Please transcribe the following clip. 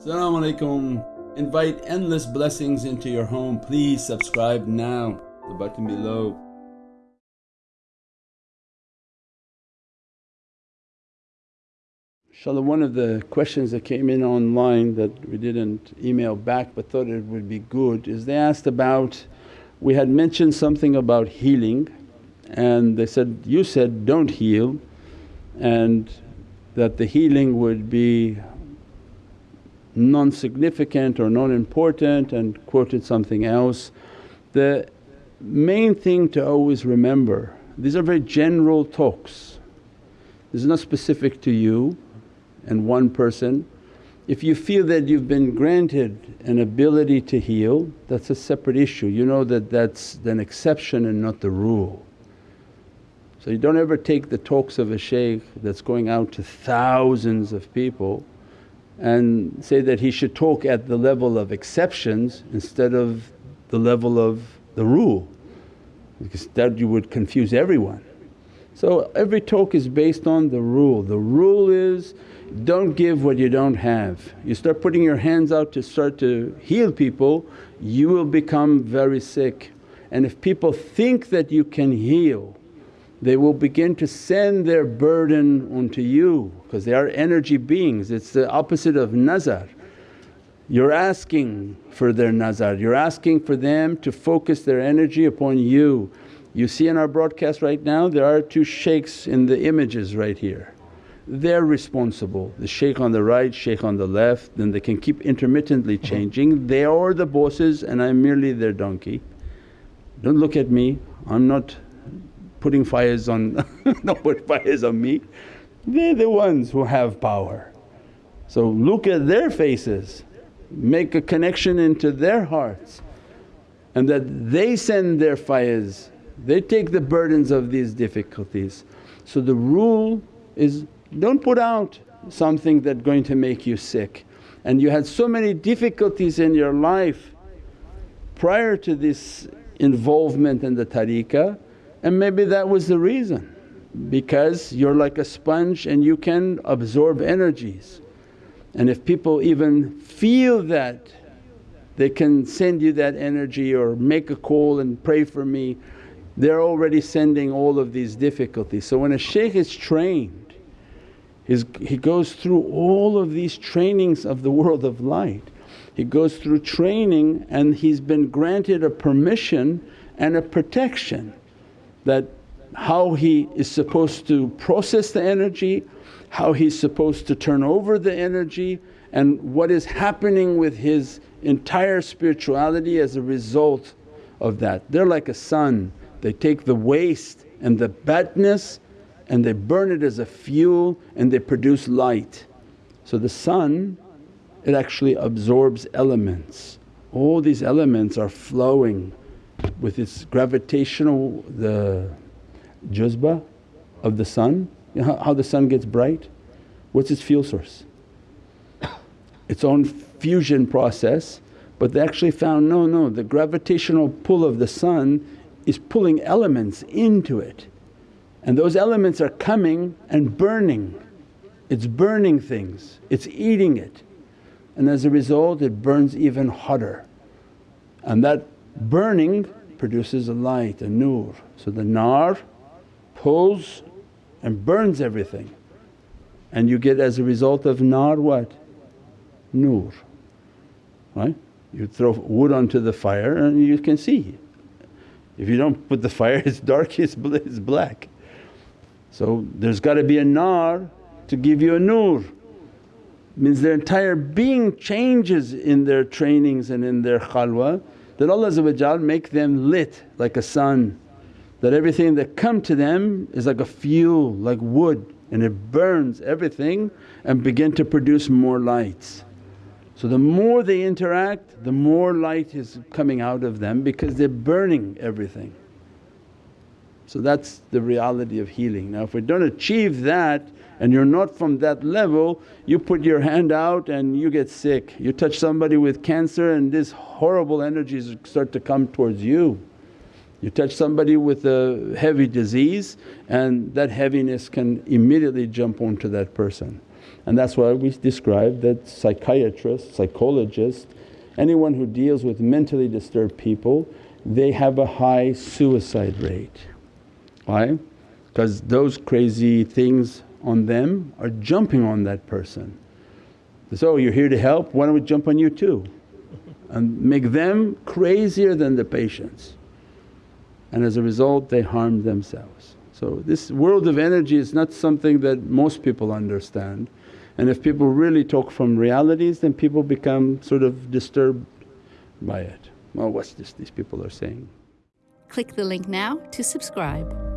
Assalamu alaikum. Invite endless blessings into your home. Please subscribe now, the button below. InshaAllah one of the questions that came in online that we didn't email back but thought it would be good is they asked about, we had mentioned something about healing and they said, you said don't heal and that the healing would be non-significant or non-important and quoted something else. The main thing to always remember, these are very general talks, this is not specific to you and one person. If you feel that you've been granted an ability to heal that's a separate issue, you know that that's an exception and not the rule. So you don't ever take the talks of a shaykh that's going out to thousands of people and say that he should talk at the level of exceptions instead of the level of the rule because that you would confuse everyone. So every talk is based on the rule. The rule is don't give what you don't have. You start putting your hands out to start to heal people, you will become very sick. And if people think that you can heal, they will begin to send their burden onto you because they are energy beings. It's the opposite of nazar. You're asking for their nazar, you're asking for them to focus their energy upon you. You see in our broadcast right now there are two shaykhs in the images right here they're responsible. The shaykh on the right, shaykh on the left, then they can keep intermittently uh-huh. changing. They are the bosses and I'm merely their donkey. Don't look at me, I'm not putting fires on don't put fires on me. They're the ones who have power. So look at their faces, make a connection into their hearts and that they send their fires, they take the burdens of these difficulties. So the rule is don't put out something that's going to make you sick. And you had so many difficulties in your life prior to this involvement in the tariqah and maybe that was the reason because you're like a sponge and you can absorb energies. And if people even feel that they can send you that energy or make a call and pray for me, they're already sending all of these difficulties. So when a shaykh is trained he goes through all of these trainings of the world of light. He goes through training and he's been granted a permission and a protection that how he is supposed to process the energy, how he's supposed to turn over the energy and what is happening with his entire spirituality as a result of that. They're like a sun, they take the waste and the badness and they burn it as a fuel and they produce light. So the sun it actually absorbs elements. All these elements are flowing with its gravitational the juzba of the sun. You know how the sun gets bright? What's its fuel source? Its own fusion process but they actually found no, no the gravitational pull of the sun is pulling elements into it and those elements are coming and burning. It's burning things, it's eating it and as a result it burns even hotter and that burning produces a light, a nur. So the nar pulls and burns everything and you get as a result of nar what? Nur, right? You throw wood onto the fire and you can see. If you don't put the fire it's dark, it's black. So there's got to be a nar to give you a nur. Means their entire being changes in their trainings and in their khalwa that Allah make them lit like a sun. That everything that come to them is like a fuel, like wood and it burns everything and begin to produce more lights. So the more they interact the more light is coming out of them because they're burning everything. So that's the reality of healing. Now if we don't achieve that and you're not from that level, you put your hand out and you get sick. You touch somebody with cancer and these horrible energies start to come towards you. You touch somebody with a heavy disease and that heaviness can immediately jump onto that person. And that's why we describe that psychiatrists, psychologists, anyone who deals with mentally disturbed people, they have a high suicide rate. Why? Because those crazy things on them are jumping on that person. So, you're here to help, why don't we jump on you too? And make them crazier than the patients. And as a result, they harm themselves. So, this world of energy is not something that most people understand. And if people really talk from realities, then people become sort of disturbed by it. Well, what's this these people are saying? Click the link now to subscribe.